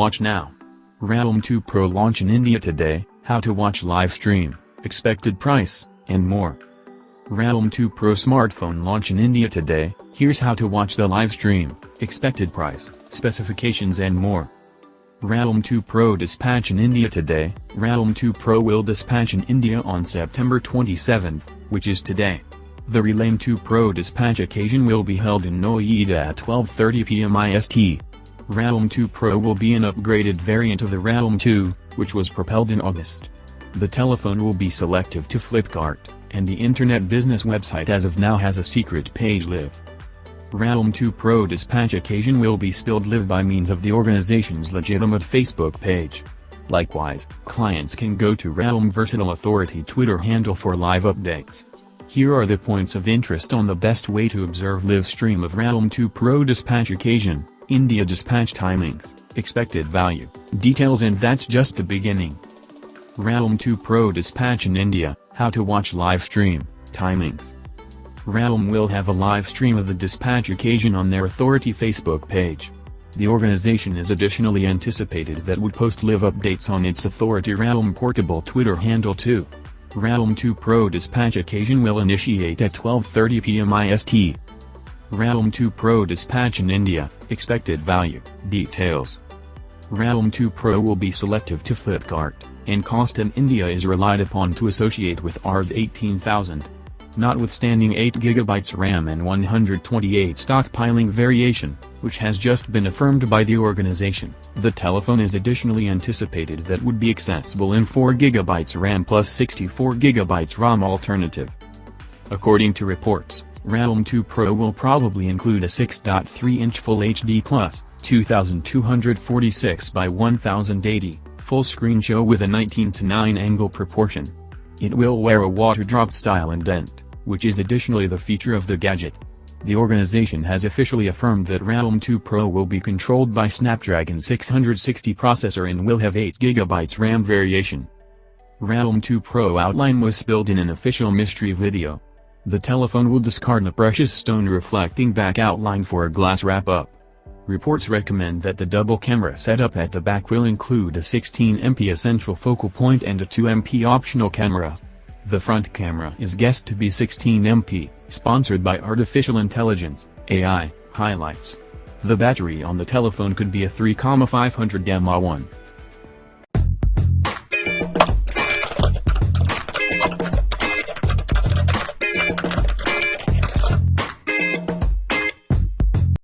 Watch now. Realm 2 Pro launch in India today, how to watch live stream, expected price, and more. Realm 2 Pro smartphone launch in India today, here's how to watch the live stream, expected price, specifications and more. Realm 2 Pro dispatch in India today, Realm 2 Pro will dispatch in India on September 27, which is today. The Realm 2 Pro dispatch occasion will be held in Noida at 12.30 pm IST. Realm 2 Pro will be an upgraded variant of the Realm 2, which was propelled in August. The telephone will be selective to Flipkart, and the internet business website as of now has a secret page live. Realm 2 Pro dispatch occasion will be spilled live by means of the organization's legitimate Facebook page. Likewise, clients can go to Realm Versatile Authority Twitter handle for live updates. Here are the points of interest on the best way to observe live stream of Realm 2 Pro dispatch occasion. India dispatch timings, expected value, details and that's just the beginning. Realm 2 Pro dispatch in India, how to watch live stream, timings. Realm will have a live stream of the dispatch occasion on their authority Facebook page. The organization is additionally anticipated that would post live updates on its authority Realm portable Twitter handle too. Realm 2 Pro dispatch occasion will initiate at 12.30 pm IST. Realm 2 Pro dispatch in India, expected value, details. Realm 2 Pro will be selective to Flipkart, and cost in India is relied upon to associate with Rs 18000. Notwithstanding 8GB RAM and 128 stockpiling variation, which has just been affirmed by the organization, the telephone is additionally anticipated that would be accessible in 4GB RAM plus 64GB ROM alternative. According to reports, Realm 2 Pro will probably include a 6.3-inch Full HD Plus, 2246 by 1080, full screen show with a 19 to 9 angle proportion. It will wear a water-drop style indent, which is additionally the feature of the gadget. The organization has officially affirmed that Realm 2 Pro will be controlled by Snapdragon 660 processor and will have 8GB RAM variation. Realm 2 Pro outline was spilled in an official mystery video. The telephone will discard the precious stone reflecting back outline for a glass wrap-up. Reports recommend that the double camera setup at the back will include a 16MP essential focal point and a 2MP optional camera. The front camera is guessed to be 16MP, sponsored by Artificial Intelligence, AI, highlights. The battery on the telephone could be a 3,500 mAh one,